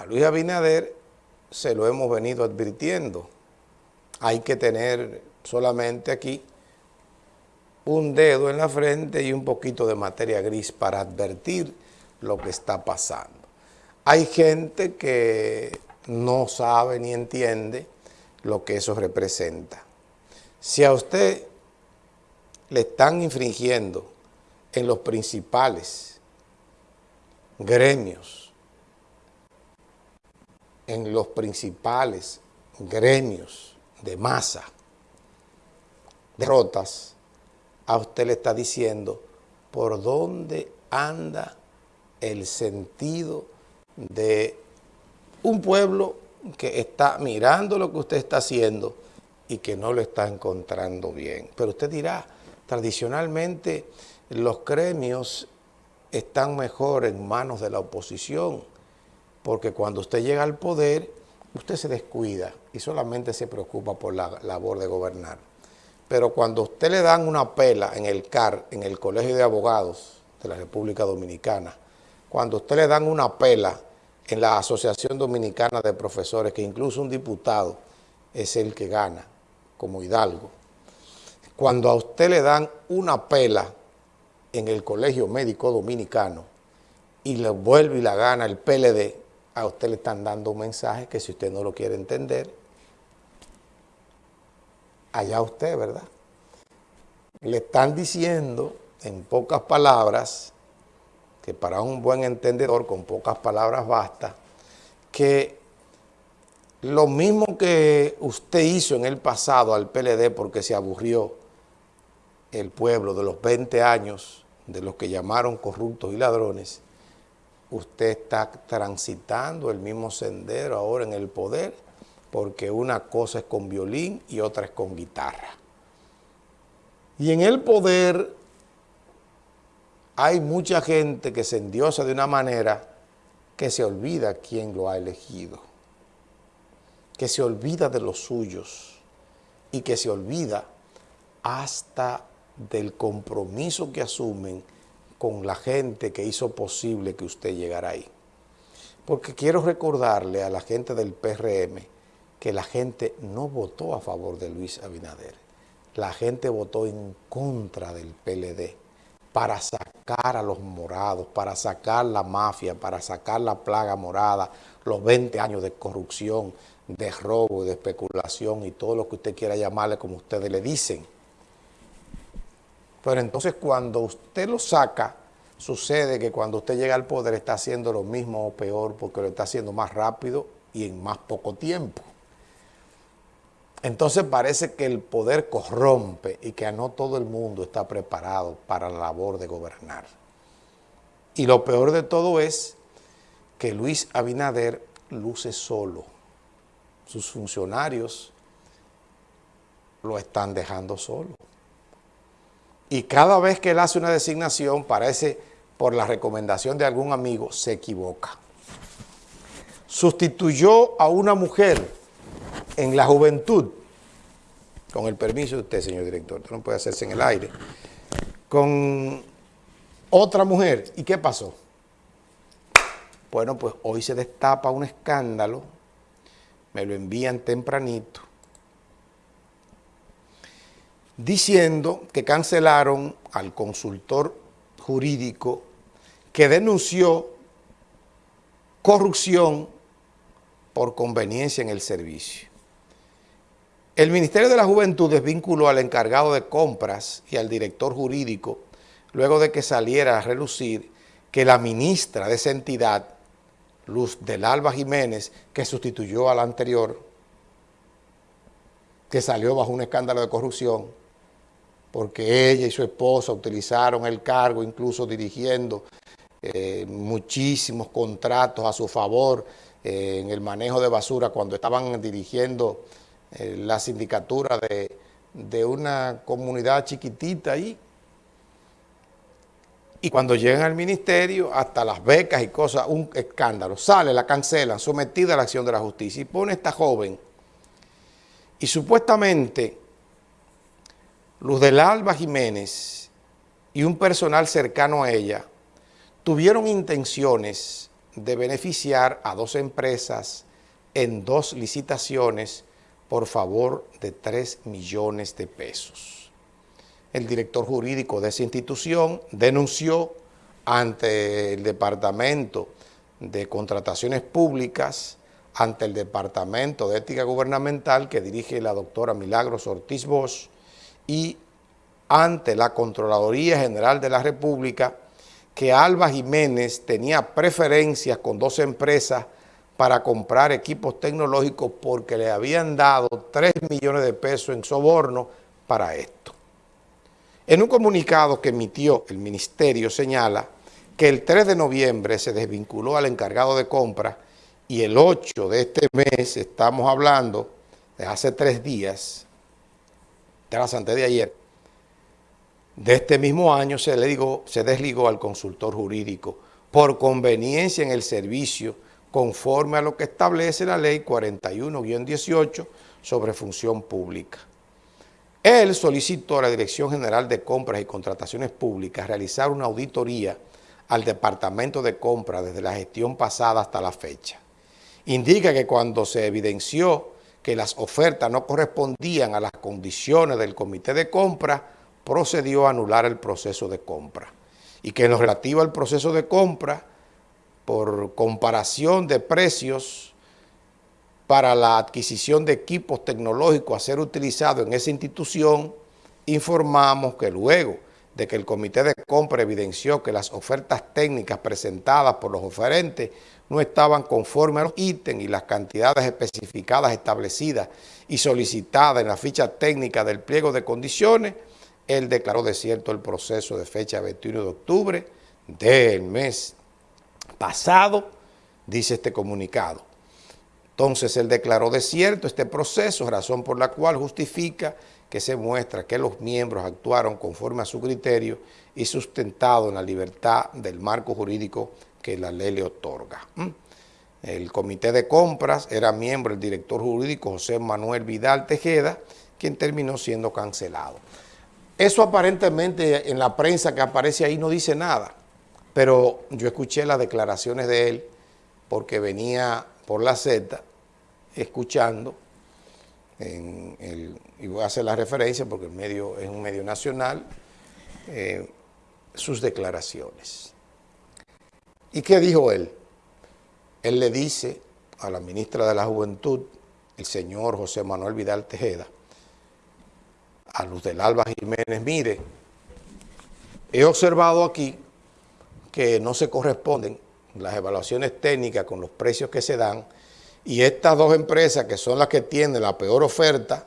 A Luis Abinader se lo hemos venido advirtiendo. Hay que tener solamente aquí un dedo en la frente y un poquito de materia gris para advertir lo que está pasando. Hay gente que no sabe ni entiende lo que eso representa. Si a usted le están infringiendo en los principales gremios, en los principales gremios de masa, derrotas, a usted le está diciendo por dónde anda el sentido de un pueblo que está mirando lo que usted está haciendo y que no lo está encontrando bien. Pero usted dirá, tradicionalmente los gremios están mejor en manos de la oposición, porque cuando usted llega al poder, usted se descuida y solamente se preocupa por la labor de gobernar. Pero cuando usted le dan una pela en el CAR, en el Colegio de Abogados de la República Dominicana, cuando usted le dan una pela en la Asociación Dominicana de Profesores, que incluso un diputado es el que gana, como Hidalgo, cuando a usted le dan una pela en el Colegio Médico Dominicano y le vuelve y la gana el PLD, a usted le están dando un mensaje que si usted no lo quiere entender, allá usted, ¿verdad? Le están diciendo, en pocas palabras, que para un buen entendedor, con pocas palabras basta, que lo mismo que usted hizo en el pasado al PLD porque se aburrió el pueblo de los 20 años de los que llamaron corruptos y ladrones, usted está transitando el mismo sendero ahora en el poder porque una cosa es con violín y otra es con guitarra. Y en el poder hay mucha gente que se endiosa de una manera que se olvida quién lo ha elegido, que se olvida de los suyos y que se olvida hasta del compromiso que asumen con la gente que hizo posible que usted llegara ahí. Porque quiero recordarle a la gente del PRM que la gente no votó a favor de Luis Abinader. La gente votó en contra del PLD para sacar a los morados, para sacar la mafia, para sacar la plaga morada, los 20 años de corrupción, de robo, de especulación y todo lo que usted quiera llamarle como ustedes le dicen. Pero entonces cuando usted lo saca, sucede que cuando usted llega al poder está haciendo lo mismo o peor porque lo está haciendo más rápido y en más poco tiempo. Entonces parece que el poder corrompe y que no todo el mundo está preparado para la labor de gobernar. Y lo peor de todo es que Luis Abinader luce solo. Sus funcionarios lo están dejando solo. Y cada vez que él hace una designación, parece por la recomendación de algún amigo, se equivoca. Sustituyó a una mujer en la juventud, con el permiso de usted, señor director, no puede hacerse en el aire, con otra mujer. ¿Y qué pasó? Bueno, pues hoy se destapa un escándalo, me lo envían tempranito, diciendo que cancelaron al consultor jurídico que denunció corrupción por conveniencia en el servicio. El Ministerio de la Juventud desvinculó al encargado de compras y al director jurídico luego de que saliera a relucir que la ministra de esa entidad, Luz del Alba Jiménez, que sustituyó a la anterior, que salió bajo un escándalo de corrupción, porque ella y su esposa utilizaron el cargo, incluso dirigiendo eh, muchísimos contratos a su favor eh, en el manejo de basura cuando estaban dirigiendo eh, la sindicatura de, de una comunidad chiquitita ahí. Y cuando llegan al ministerio, hasta las becas y cosas, un escándalo. Sale, la cancelan, sometida a la acción de la justicia. Y pone esta joven. Y supuestamente, Luz del Alba Jiménez y un personal cercano a ella tuvieron intenciones de beneficiar a dos empresas en dos licitaciones por favor de 3 millones de pesos. El director jurídico de esa institución denunció ante el Departamento de Contrataciones Públicas, ante el Departamento de Ética Gubernamental que dirige la doctora Milagros Ortiz Bosch y ante la Contraloría General de la República que Alba Jiménez tenía preferencias con dos empresas para comprar equipos tecnológicos porque le habían dado 3 millones de pesos en soborno para esto. En un comunicado que emitió el ministerio señala que el 3 de noviembre se desvinculó al encargado de compra y el 8 de este mes, estamos hablando de hace tres días, tras antes de ayer, de este mismo año se, le se desligó al consultor jurídico por conveniencia en el servicio conforme a lo que establece la ley 41-18 sobre función pública. Él solicitó a la Dirección General de Compras y Contrataciones Públicas realizar una auditoría al Departamento de Compras desde la gestión pasada hasta la fecha. Indica que cuando se evidenció que las ofertas no correspondían a las condiciones del Comité de Compra, procedió a anular el proceso de compra. Y que en lo relativo al proceso de compra, por comparación de precios para la adquisición de equipos tecnológicos a ser utilizados en esa institución, informamos que luego de que el comité de compra evidenció que las ofertas técnicas presentadas por los oferentes no estaban conformes a los ítems y las cantidades especificadas establecidas y solicitadas en la ficha técnica del pliego de condiciones, él declaró desierto el proceso de fecha 21 de octubre del mes pasado, dice este comunicado. Entonces él declaró desierto este proceso, razón por la cual justifica que se muestra que los miembros actuaron conforme a su criterio y sustentado en la libertad del marco jurídico que la ley le otorga. ¿Mm? El comité de compras era miembro el director jurídico José Manuel Vidal Tejeda, quien terminó siendo cancelado. Eso aparentemente en la prensa que aparece ahí no dice nada, pero yo escuché las declaraciones de él porque venía por la Z escuchando, y voy a hacer la referencia porque el medio es un medio nacional, eh, sus declaraciones. ¿Y qué dijo él? Él le dice a la ministra de la Juventud, el señor José Manuel Vidal Tejeda, a Luz del Alba Jiménez, mire, he observado aquí que no se corresponden las evaluaciones técnicas con los precios que se dan y estas dos empresas que son las que tienen la peor oferta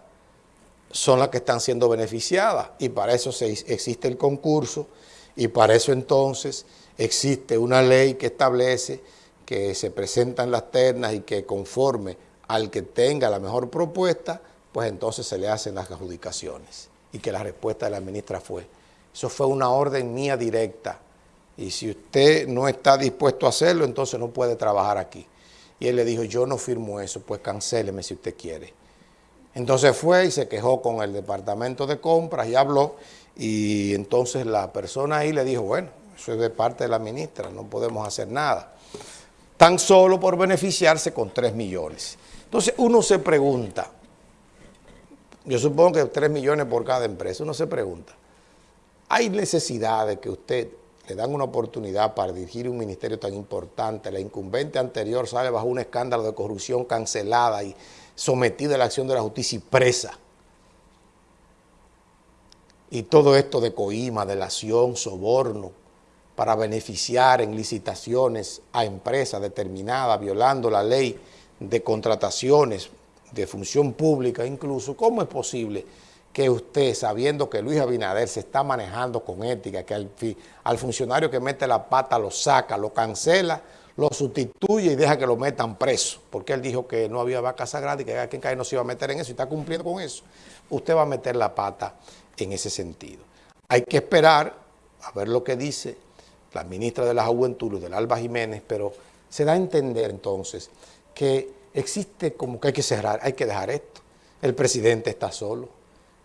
son las que están siendo beneficiadas y para eso se, existe el concurso y para eso entonces existe una ley que establece que se presentan las ternas y que conforme al que tenga la mejor propuesta pues entonces se le hacen las adjudicaciones. Y que la respuesta de la ministra fue, eso fue una orden mía directa, y si usted no está dispuesto a hacerlo, entonces no puede trabajar aquí. Y él le dijo, yo no firmo eso, pues cancéleme si usted quiere. Entonces fue y se quejó con el departamento de compras y habló, y entonces la persona ahí le dijo, bueno, eso es de parte de la ministra, no podemos hacer nada. Tan solo por beneficiarse con 3 millones. Entonces uno se pregunta, yo supongo que 3 millones por cada empresa. Uno se pregunta, ¿hay necesidad de que usted le dan una oportunidad para dirigir un ministerio tan importante? La incumbente anterior sale bajo un escándalo de corrupción cancelada y sometida a la acción de la justicia y presa. Y todo esto de coima, delación, soborno, para beneficiar en licitaciones a empresas determinadas, violando la ley de contrataciones, de función pública incluso, ¿cómo es posible que usted, sabiendo que Luis Abinader se está manejando con ética, que al, funcionario que mete la pata lo saca, lo cancela, lo sustituye y deja que lo metan preso, porque él dijo que no había vaca sagrada y que quien cae no se iba a meter en eso y está cumpliendo con eso. Usted va a meter la pata en ese sentido. Hay que esperar a ver lo que dice la ministra de la Juventud, del Alba Jiménez, pero se da a entender entonces que existe como que hay que cerrar, hay que dejar esto. El presidente está solo.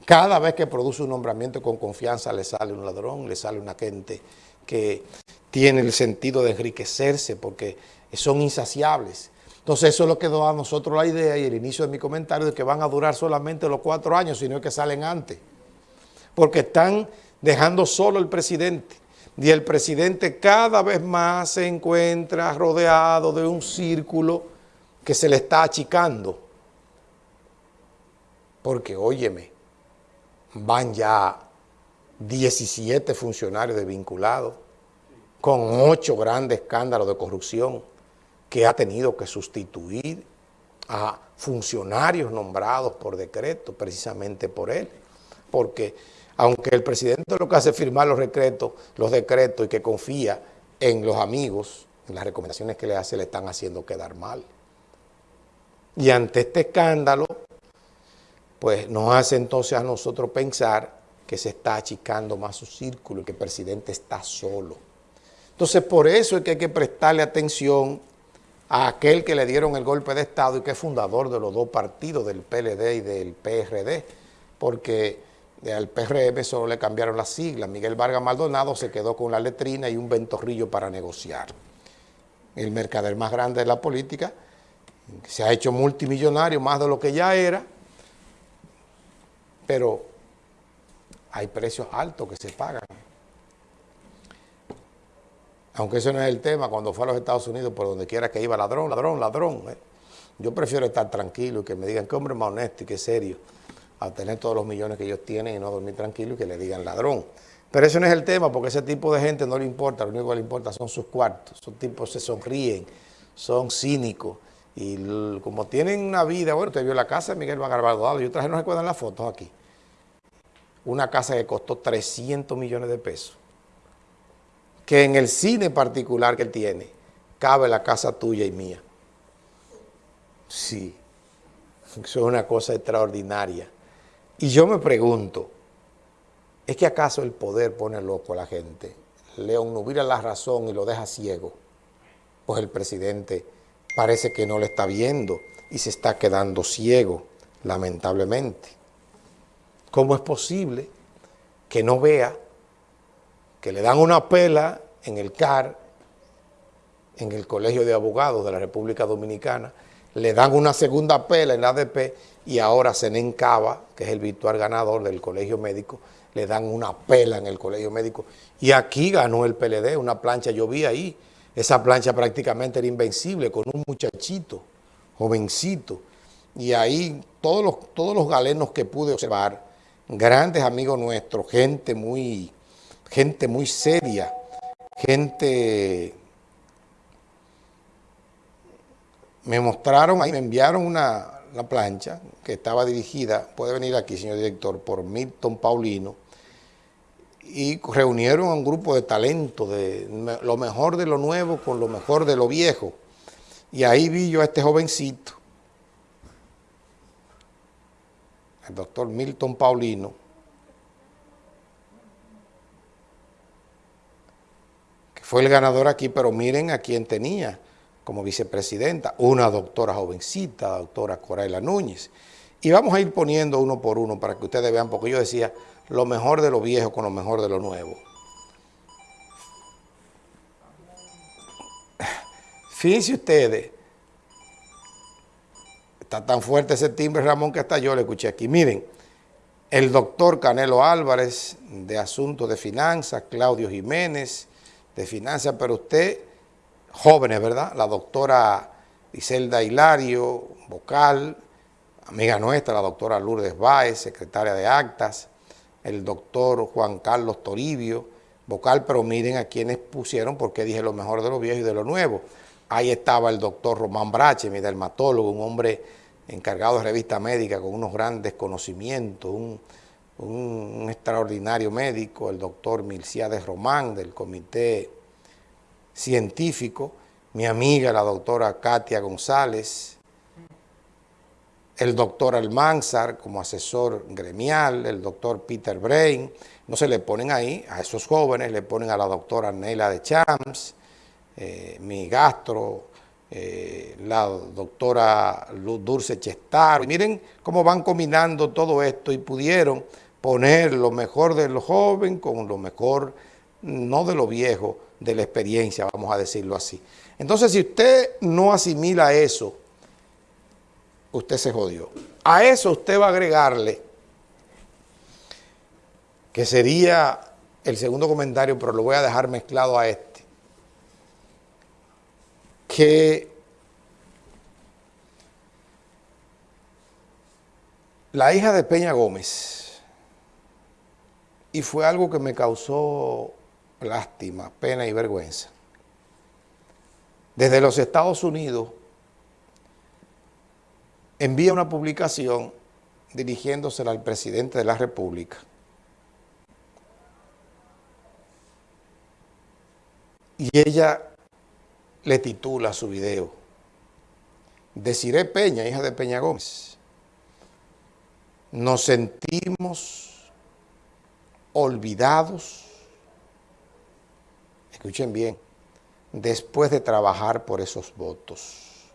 Cada vez que produce un nombramiento con confianza le sale un ladrón, le sale una gente que tiene el sentido de enriquecerse porque son insaciables. Entonces eso es lo que da a nosotros la idea y el inicio de mi comentario de que van a durar solamente los cuatro años, sino que salen antes. Porque están dejando solo el presidente. Y el presidente cada vez más se encuentra rodeado de un círculo que se le está achicando. Porque, óyeme, van ya 17 funcionarios desvinculados, con ocho grandes escándalos de corrupción que ha tenido que sustituir a funcionarios nombrados por decreto, precisamente por él, porque aunque el presidente lo que hace es firmar los decretos, los decretos y que confía en los amigos, en las recomendaciones que le hace, le están haciendo quedar mal. Y ante este escándalo, pues nos hace entonces a nosotros pensar que se está achicando más su círculo y que el presidente está solo. Entonces, por eso es que hay que prestarle atención a aquel que le dieron el golpe de Estado y que es fundador de los dos partidos, del PLD y del PRD, porque al PRM solo le cambiaron las siglas. Miguel Vargas Maldonado se quedó con la letrina y un ventorrillo para negociar. El mercader más grande de la política, se ha hecho multimillonario, más de lo que ya era, pero hay precios altos que se pagan. Aunque eso no es el tema, cuando fue a los Estados Unidos, por donde quiera que iba, ladrón, ladrón, ladrón. ¿eh? Yo prefiero estar tranquilo y que me digan que hombre más honesto y que serio a tener todos los millones que ellos tienen y no dormir tranquilo y que le digan ladrón. Pero eso no es el tema, porque ese tipo de gente no le importa, lo único que le importa son sus cuartos. Esos tipos se sonríen, son cínicos. Y como tienen una vida, bueno, usted vio la casa de Miguel Dado, yo traje, no recuerdan las fotos aquí. Una casa que costó 300 millones de pesos. Que en el cine particular que él tiene, cabe la casa tuya y mía. Sí, eso es una cosa extraordinaria. Y yo me pregunto, ¿es que acaso el poder pone loco a la gente? León nubila la razón y lo deja ciego. Pues el presidente parece que no le está viendo y se está quedando ciego, lamentablemente. ¿Cómo es posible que no vea que le dan una pela en el CAR, en el Colegio de Abogados de la República Dominicana, le dan una segunda pela en la ADP y ahora Senen Cava, que es el virtual ganador del colegio médico, le dan una pela en el colegio médico. Y aquí ganó el PLD, una plancha, yo vi ahí, esa plancha prácticamente era invencible con un muchachito, jovencito. Y ahí todos los, todos los galenos que pude observar, grandes amigos nuestros, gente muy, gente muy seria, gente me mostraron, ahí me enviaron una, plancha que estaba dirigida, puede venir aquí, señor director, por Milton Paulino, y reunieron a un grupo de talento, de lo mejor de lo nuevo con lo mejor de lo viejo. Y ahí vi yo a este jovencito, el doctor Milton Paulino, que fue el ganador aquí, pero miren a quién tenía como vicepresidenta, una doctora jovencita, doctora Coraila Núñez. Y vamos a ir poniendo uno por uno para que ustedes vean, porque yo decía, lo mejor de lo viejo con lo mejor de lo nuevo. Fíjense ustedes, está tan fuerte ese timbre, Ramón, que hasta yo le escuché aquí. Miren, el doctor Canelo Álvarez, de Asuntos de Finanzas, Claudio Jiménez, de Finanzas, pero usted jóvenes, ¿verdad? La doctora Iselda Hilario, vocal, amiga nuestra, la doctora Lourdes Báez, secretaria de actas, el doctor Juan Carlos Toribio, vocal, pero miren a quienes pusieron porque dije lo mejor de lo viejo y de lo nuevo. Ahí estaba el doctor Román Brache, mi dermatólogo, un hombre encargado de revista médica con unos grandes conocimientos, un, extraordinario médico, el doctor Milciades Román del Comité científico, mi amiga la doctora Katia González, el doctor Almanzar como asesor gremial, el doctor Peter Brain, no se le ponen ahí, a esos jóvenes le ponen a la doctora Neila de Champs, eh, mi gastro, eh, la doctora Dulce Chestar. Miren cómo van combinando todo esto y pudieron poner lo mejor de lo joven con lo mejor, no de lo viejo, de la experiencia, vamos a decirlo así. Entonces, si usted no asimila eso, usted se jodió. A eso usted va a agregarle, que sería el segundo comentario, pero lo voy a dejar mezclado a este, que la hija de Peña Gómez, y fue algo que me causó lástima, pena y vergüenza, desde los Estados Unidos envía una publicación dirigiéndosela al presidente de la República. Y ella le titula su video, Desiré Peña, hija de Peña Gómez. Nos sentimos olvidados, escuchen bien, después de trabajar por esos votos.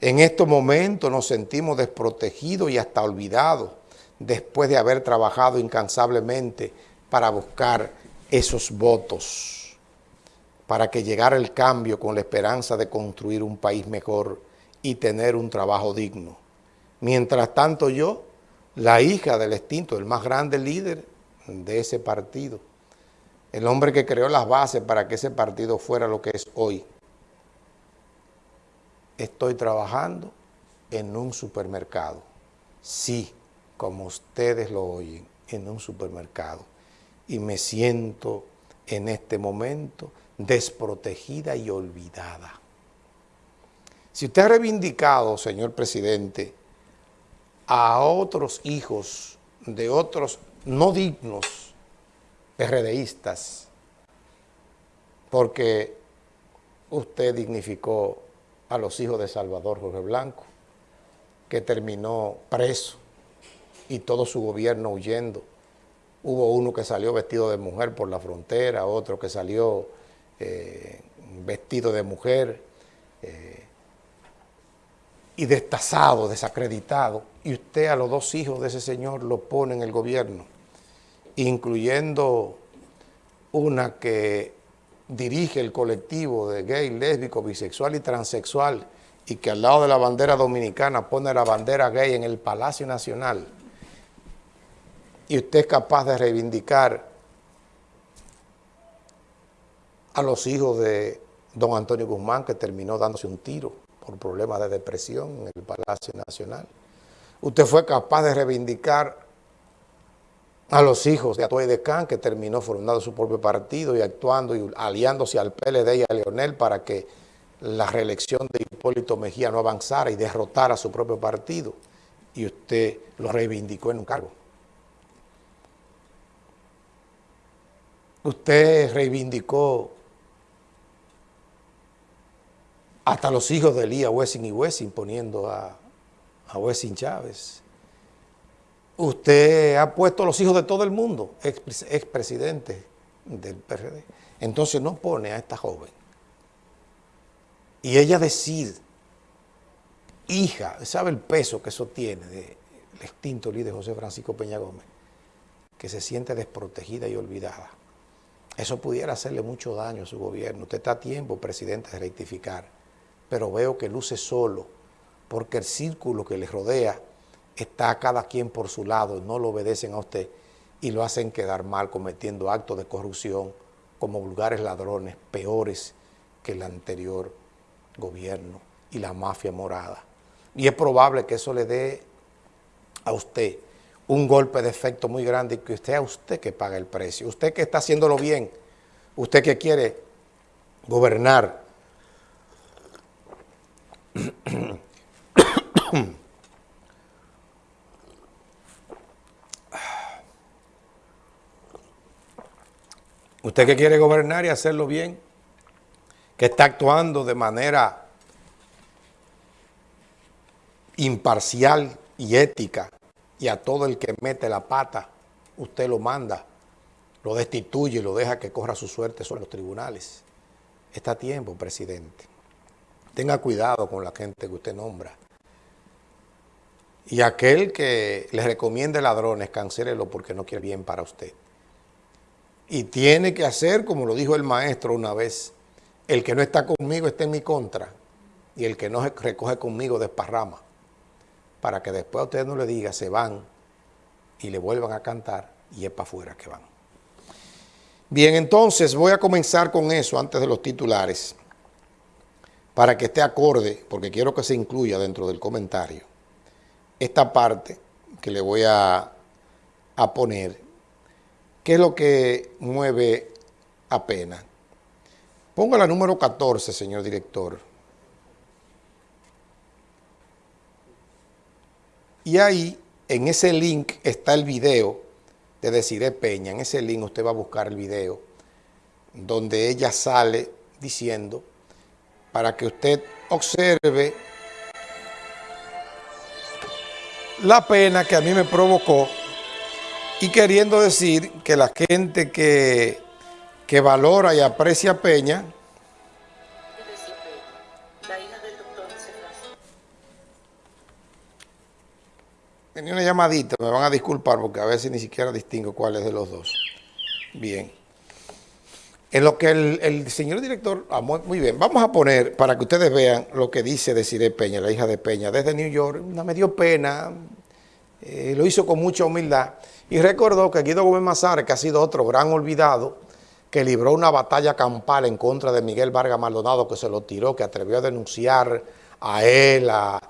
En estos momentos nos sentimos desprotegidos y hasta olvidados después de haber trabajado incansablemente para buscar esos votos, para que llegara el cambio con la esperanza de construir un país mejor y tener un trabajo digno. Mientras tanto yo, la hija del extinto, el más grande líder de ese partido, el hombre que creó las bases para que ese partido fuera lo que es hoy, estoy trabajando en un supermercado. Sí, como ustedes lo oyen, en un supermercado. Y me siento en este momento desprotegida y olvidada. Si usted ha reivindicado, señor presidente, a otros hijos de otros no dignos PRDistas, porque usted dignificó a los hijos de Salvador Jorge Blanco, que terminó preso y todo su gobierno huyendo. Hubo uno que salió vestido de mujer por la frontera, otro que salió eh, vestido de mujer eh, y destazado, desacreditado. Y usted a los dos hijos de ese señor lo pone en el gobierno, incluyendo una que dirige el colectivo de gay, lésbico, bisexual y transexual y que al lado de la bandera dominicana pone la bandera gay en el Palacio Nacional y usted es capaz de reivindicar a los hijos de don Antonio Guzmán que terminó dándose un tiro por problemas de depresión en el Palacio Nacional. Usted fue capaz de reivindicar a los hijos de Atoy de Can, que terminó formando su propio partido y actuando y aliándose al PLD y a Leonel para que la reelección de Hipólito Mejía no avanzara y derrotara a su propio partido. Y usted lo reivindicó en un cargo. Usted reivindicó hasta los hijos de Elías Wessing y Wessing poniendo a, a Wessing Chávez usted ha puesto a los hijos de todo el mundo, expresidente del PRD. Entonces no pone a esta joven. Y ella decide, hija, ¿sabe el peso que eso tiene del extinto líder José Francisco Peña Gómez? Que se siente desprotegida y olvidada. Eso pudiera hacerle mucho daño a su gobierno. Usted está a tiempo, presidente, de rectificar. Pero veo que luce solo, porque el círculo que le rodea está cada quien por su lado, no lo obedecen a usted y lo hacen quedar mal cometiendo actos de corrupción como vulgares ladrones, peores que el anterior gobierno y la mafia morada. Y es probable que eso le dé a usted un golpe de efecto muy grande y que usted a usted que paga el precio. Usted que está haciéndolo bien, usted que quiere gobernar Usted que quiere gobernar y hacerlo bien, que está actuando de manera imparcial y ética, y a todo el que mete la pata, usted lo manda, lo destituye y lo deja que corra su suerte sobre los tribunales. Está a tiempo, presidente. Tenga cuidado con la gente que usted nombra. Y aquel que le recomiende ladrones, cancélelo porque no quiere bien para usted y tiene que hacer, como lo dijo el maestro una vez, el que no está conmigo está en mi contra y el que no recoge conmigo desparrama para que después a ustedes no le diga se van y le vuelvan a cantar y es para afuera que van. Bien, entonces voy a comenzar con eso antes de los titulares para que esté acorde, porque quiero que se incluya dentro del comentario, esta parte que le voy a, a poner, ¿qué es lo que mueve a pena? Ponga la número 14, señor director. Y ahí, en ese link, está el video de Desiree Peña. En ese link usted va a buscar el video donde ella sale diciendo para que usted observe la pena que a mí me provocó y queriendo decir que la gente que que valora y aprecia a Peña. Tenía una llamadita, me van a disculpar porque a veces ni siquiera distingo cuál es de los dos. Bien. En lo que el, señor director, ah, muy, bien, vamos a poner para que ustedes vean lo que dice Desiree Peña, la hija de Peña, desde New York, me dio pena, eh, lo hizo con mucha humildad y recordó que Guido Gómez Mazar, que ha sido otro gran olvidado, que libró una batalla campal en contra de Miguel Vargas Maldonado, que se lo tiró, que atrevió a denunciar a él, a,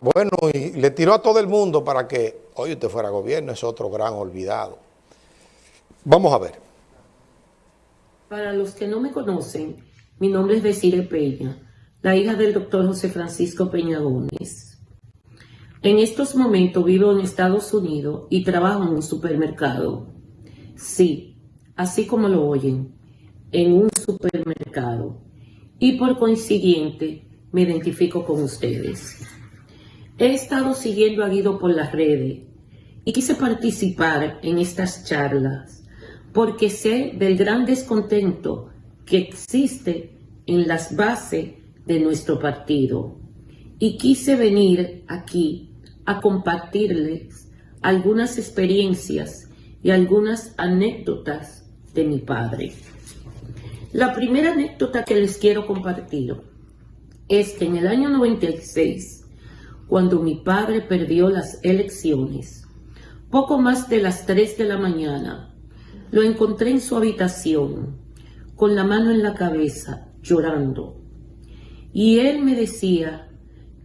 bueno, y le tiró a todo el mundo para que hoy usted fuera gobierno, es otro gran olvidado. Vamos a ver. Para los que no me conocen, mi nombre es Desire Peña, la hija del doctor José Francisco Peña Gómez. En estos momentos vivo en Estados Unidos y trabajo en un supermercado. Sí, así como lo oyen, en un supermercado y por consiguiente me identifico con ustedes. He estado siguiendo a Guido por las redes y quise participar en estas charlas porque sé del gran descontento que existe en las bases de nuestro partido y quise venir aquí a compartirles algunas experiencias y algunas anécdotas de mi padre. La primera anécdota que les quiero compartir es que en el año 96, cuando mi padre perdió las elecciones, poco más de las 3 de la mañana, lo encontré en su habitación, con la mano en la cabeza, llorando. Y él me decía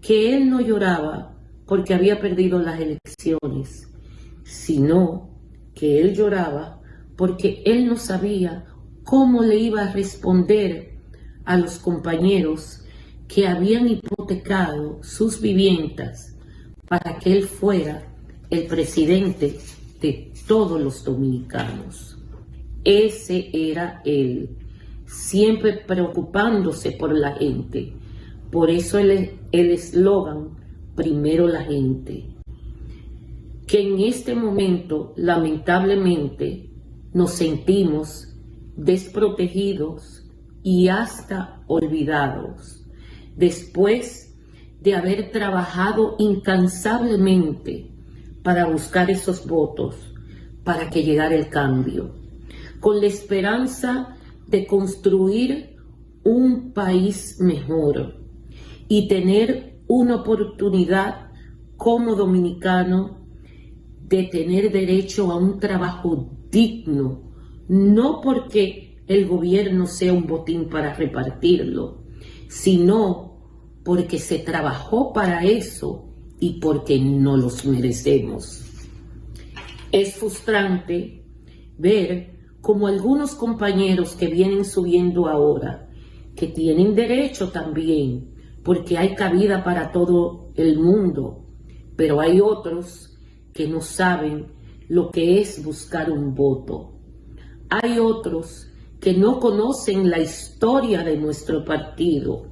que él no lloraba porque había perdido las elecciones, sino que él lloraba porque él no sabía cómo le iba a responder a los compañeros que habían hipotecado sus viviendas para que él fuera el presidente de todos los dominicanos. Ese era él, siempre preocupándose por la gente. Por eso el eslogan, primero la gente. Que en este momento, lamentablemente, nos sentimos desprotegidos y hasta olvidados después de haber trabajado incansablemente para buscar esos votos, para que llegara el cambio, con la esperanza de construir un país mejor y tener una oportunidad como dominicano de tener derecho a un trabajo digno, no porque el gobierno sea un botín para repartirlo, sino porque se trabajó para eso y porque no los merecemos. Es frustrante ver como algunos compañeros que vienen subiendo ahora, que tienen derecho también, porque hay cabida para todo el mundo, pero hay otros que no saben lo que es buscar un voto. Hay otros que no conocen la historia de nuestro partido.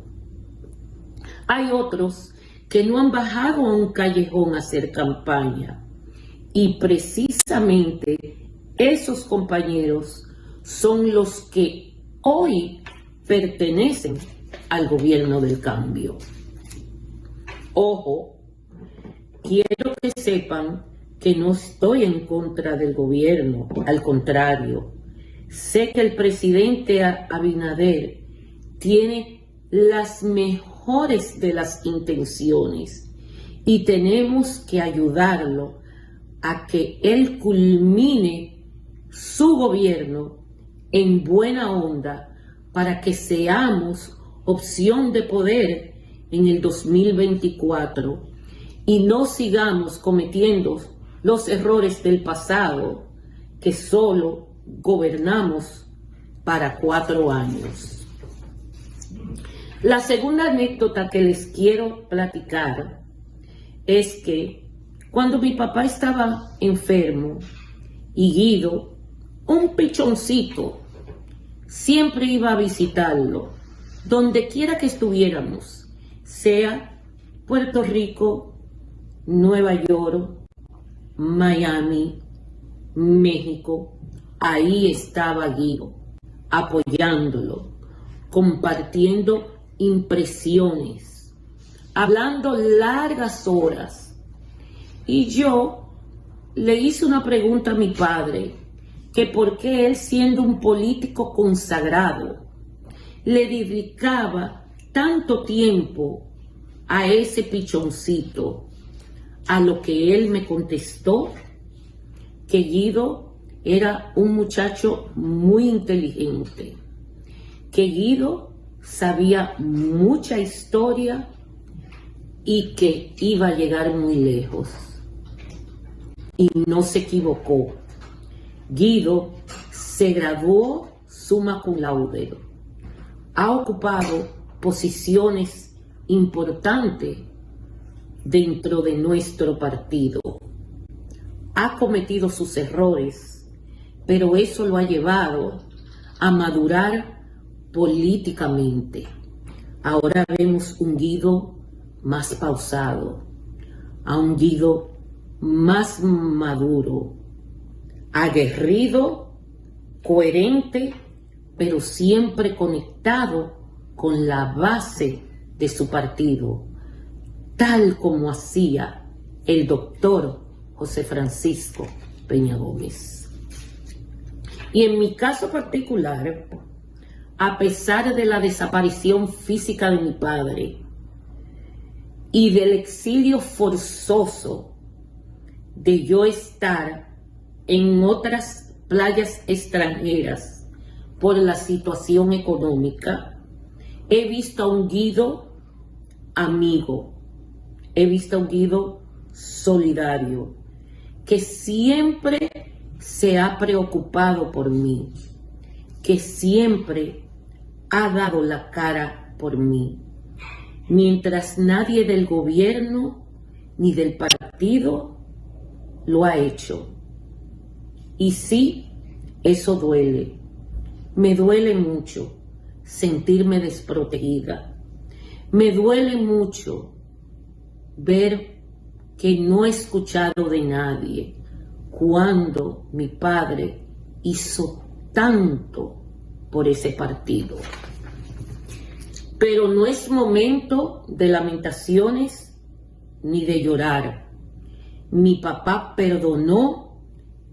Hay otros que no han bajado a un callejón a hacer campaña. Y precisamente esos compañeros son los que hoy pertenecen al gobierno del cambio. Ojo, quiero que sepan que no estoy en contra del gobierno, al contrario, sé que el presidente Abinader tiene las mejores de las intenciones y tenemos que ayudarlo a que él culmine su gobierno en buena onda para que seamos opción de poder en el 2024 y no sigamos cometiendo los errores del pasado que solo gobernamos para cuatro años. La segunda anécdota que les quiero platicar es que cuando mi papá estaba enfermo y Guido, un pichoncito, siempre iba a visitarlo, donde quiera que estuviéramos, sea Puerto Rico, Nueva York, Miami, México, ahí estaba Guido, apoyándolo, compartiendo impresiones, hablando largas horas. Y yo le hice una pregunta a mi padre, que por qué él siendo un político consagrado, le dedicaba tanto tiempo a ese pichoncito a lo que él me contestó que Guido era un muchacho muy inteligente, que Guido sabía mucha historia y que iba a llegar muy lejos. Y no se equivocó. Guido se graduó suma cum laude. Ha ocupado posiciones importantes dentro de nuestro partido. Ha cometido sus errores, pero eso lo ha llevado a madurar políticamente. Ahora vemos un Guido más pausado, a un Guido más maduro, aguerrido, coherente, pero siempre conectado con la base de su partido, tal como hacía el doctor José Francisco Peña Gómez. Y en mi caso particular, a pesar de la desaparición física de mi padre y del exilio forzoso de yo estar en otras playas extranjeras por la situación económica, he visto a un Guido amigo, he visto a un Guido solidario, que siempre se ha preocupado por mí, que siempre ha dado la cara por mí, mientras nadie del gobierno ni del partido lo ha hecho. Y sí, eso duele. Me duele mucho sentirme desprotegida. Me duele mucho ver que no he escuchado de nadie cuando mi padre hizo tanto por ese partido. Pero no es momento de lamentaciones ni de llorar. Mi papá perdonó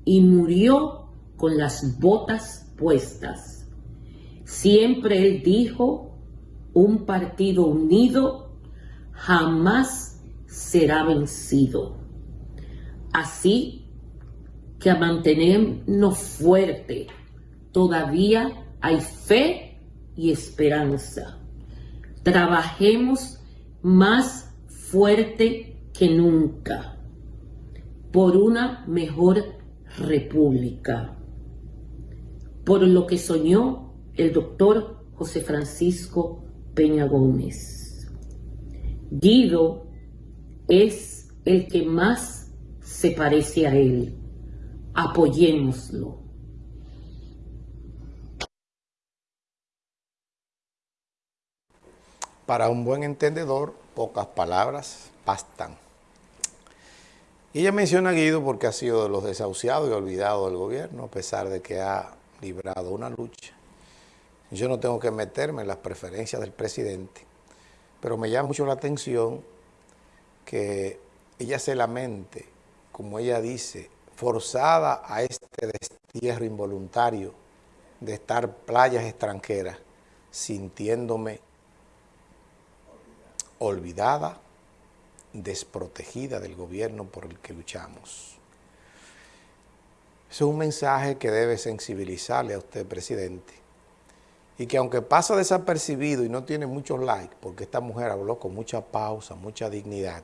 y murió con las botas puestas. Siempre él dijo, un partido unido jamás será vencido. Así que a mantenernos fuerte, todavía hay fe y esperanza. Trabajemos más fuerte que nunca por una mejor república. Por lo que soñó el doctor José Francisco Peña Gómez. Guido es el que más se parece a Él. Apoyémoslo. Para un buen entendedor, pocas palabras bastan. Y ella menciona a Guido porque ha sido de los desahuciados y olvidados del gobierno, a pesar de que ha librado una lucha. Yo no tengo que meterme en las preferencias del presidente, pero me llama mucho la atención que ella se lamente, como ella dice, forzada a este destierro involuntario de estar playas extranjeras, sintiéndome olvidada, desprotegida del gobierno por el que luchamos. Es un mensaje que debe sensibilizarle a usted, presidente, y que aunque pasa desapercibido y no tiene muchos likes, porque esta mujer habló con mucha pausa, mucha dignidad,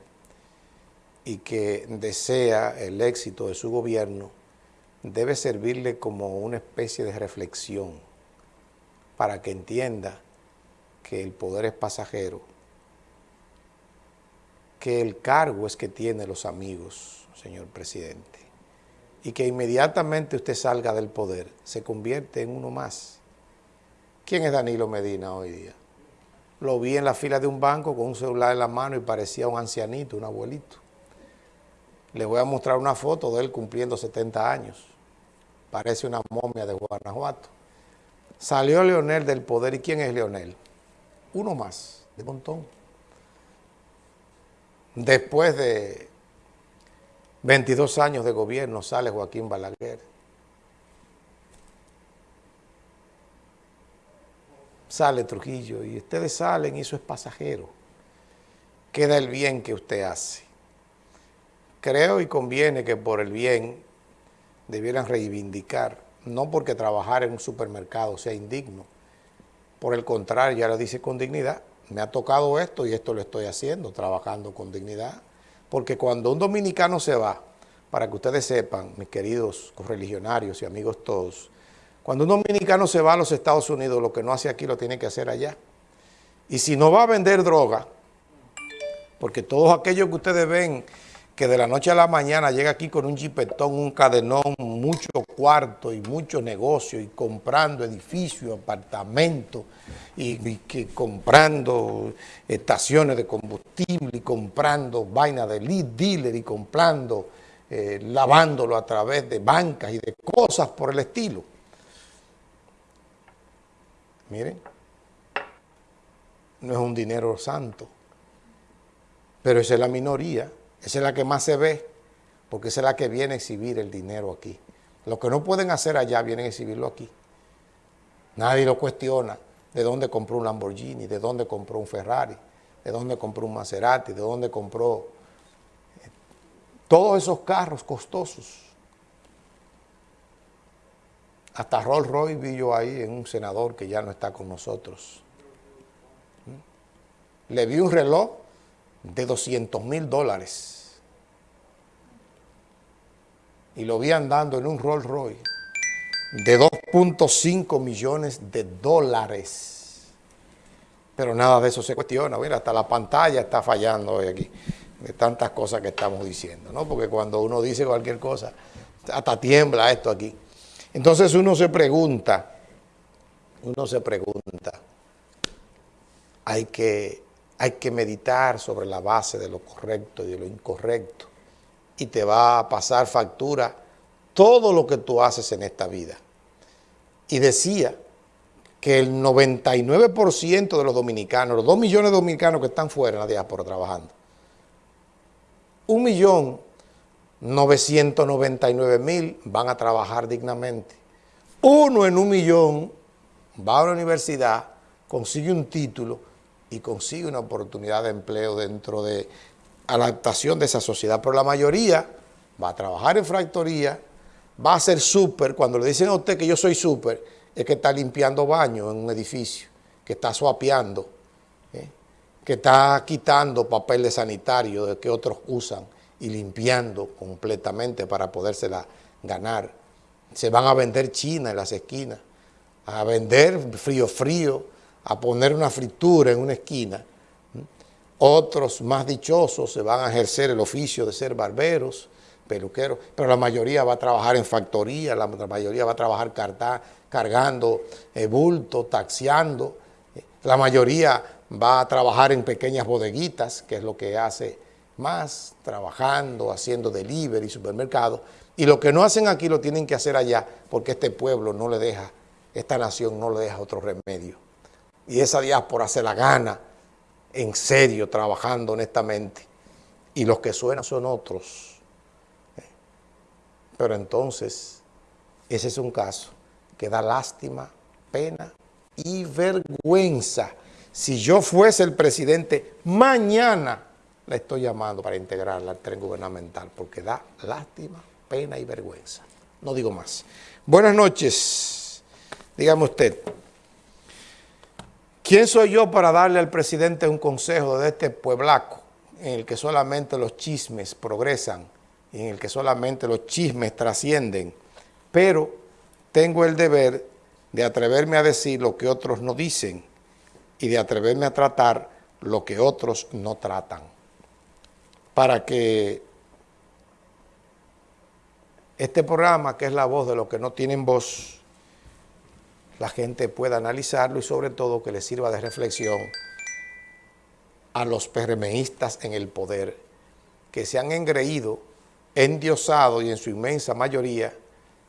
y que desea el éxito de su gobierno, debe servirle como una especie de reflexión para que entienda que el poder es pasajero, que el cargo es que tiene los amigos, señor presidente, y que inmediatamente usted salga del poder, se convierte en uno más. ¿Quién es Danilo Medina hoy día? Lo vi en la fila de un banco con un celular en la mano y parecía un ancianito, un abuelito. Les voy a mostrar una foto de él cumpliendo 70 años. Parece una momia de Guanajuato. Salió Leonel del poder. ¿Y quién es Leonel? Uno más, de montón. Después de 22 años de gobierno sale Joaquín Balaguer. Sale Trujillo y ustedes salen y eso es pasajero. Queda el bien que usted hace. Creo y conviene que por el bien debieran reivindicar, no porque trabajar en un supermercado sea indigno, por el contrario, ya lo dice con dignidad, me ha tocado esto y esto lo estoy haciendo, trabajando con dignidad, porque cuando un dominicano se va, para que ustedes sepan, mis queridos correligionarios y amigos todos, cuando un dominicano se va a los Estados Unidos, lo que no hace aquí lo tiene que hacer allá. Y si no va a vender droga, porque todos aquellos que ustedes ven que de la noche a la mañana llega aquí con un jipetón, un cadenón, mucho cuarto y mucho negocio y comprando edificios, apartamentos y, que comprando estaciones de combustible y comprando vaina de lead dealer y comprando, eh, lavándolo a través de bancas y de cosas por el estilo. Miren, no es un dinero santo, pero esa es la minoría. Esa es la que más se ve, porque esa es la que viene a exhibir el dinero aquí. Lo que no pueden hacer allá, vienen a exhibirlo aquí. Nadie lo cuestiona de dónde compró un Lamborghini, de dónde compró un Ferrari, de dónde compró un Maserati, de dónde compró eh, todos esos carros costosos. Hasta Rolls Royce vi yo ahí en un senador que ya no está con nosotros. ¿Mm? Le vi un reloj de 200 mil dólares. Y lo vi andando en un Rolls Royce de 2.5 millones de dólares. Pero nada de eso se cuestiona. Mira, hasta la pantalla está fallando hoy aquí de tantas cosas que estamos diciendo, ¿no? Porque cuando uno dice cualquier cosa, hasta tiembla esto aquí. Entonces uno se pregunta, uno se pregunta, hay que hay que meditar sobre la base de lo correcto y de lo incorrecto. Y te va a pasar factura todo lo que tú haces en esta vida. Y decía que el 99% de los dominicanos, los 2 millones de dominicanos que están fuera en la diáspora trabajando, un millón 999 mil van a trabajar dignamente. Uno en un millón va a la universidad, consigue un título y consigue una oportunidad de empleo dentro de adaptación de esa sociedad. Pero la mayoría va a trabajar en factoría, va a ser súper. Cuando le dicen a usted que yo soy súper, es que está limpiando baños en un edificio, que está suapeando, ¿eh? que está quitando papel de sanitario que otros usan y limpiando completamente para podérsela ganar. Se van a vender China en las esquinas, a vender frío frío, a poner una fritura en una esquina. Otros más dichosos se van a ejercer el oficio de ser barberos, peluqueros, pero la mayoría va a trabajar en factoría, la mayoría va a trabajar cargando eh, bulto, taxiando, la mayoría va a trabajar en pequeñas bodeguitas, que es lo que hace más, trabajando, haciendo delivery, supermercado, y lo que no hacen aquí lo tienen que hacer allá, porque este pueblo no le deja, esta nación no le deja otro remedio y esa diáspora se la gana en serio, trabajando honestamente. Y los que suenan son otros. Pero entonces, ese es un caso que da lástima, pena y vergüenza. Si yo fuese el presidente, mañana la estoy llamando para integrarla al tren gubernamental, porque da lástima, pena y vergüenza. No digo más. Buenas noches. Dígame usted, ¿quién soy yo para darle al presidente un consejo de este pueblaco en el que solamente los chismes progresan y en el que solamente los chismes trascienden? Pero tengo el deber de atreverme a decir lo que otros no dicen y de atreverme a tratar lo que otros no tratan. Para que este programa, que es la voz de los que no tienen voz, la gente pueda analizarlo y sobre todo que le sirva de reflexión a los PRMistas en el poder que se han engreído, endiosado y en su inmensa mayoría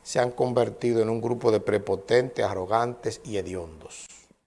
se han convertido en un grupo de prepotentes, arrogantes y hediondos.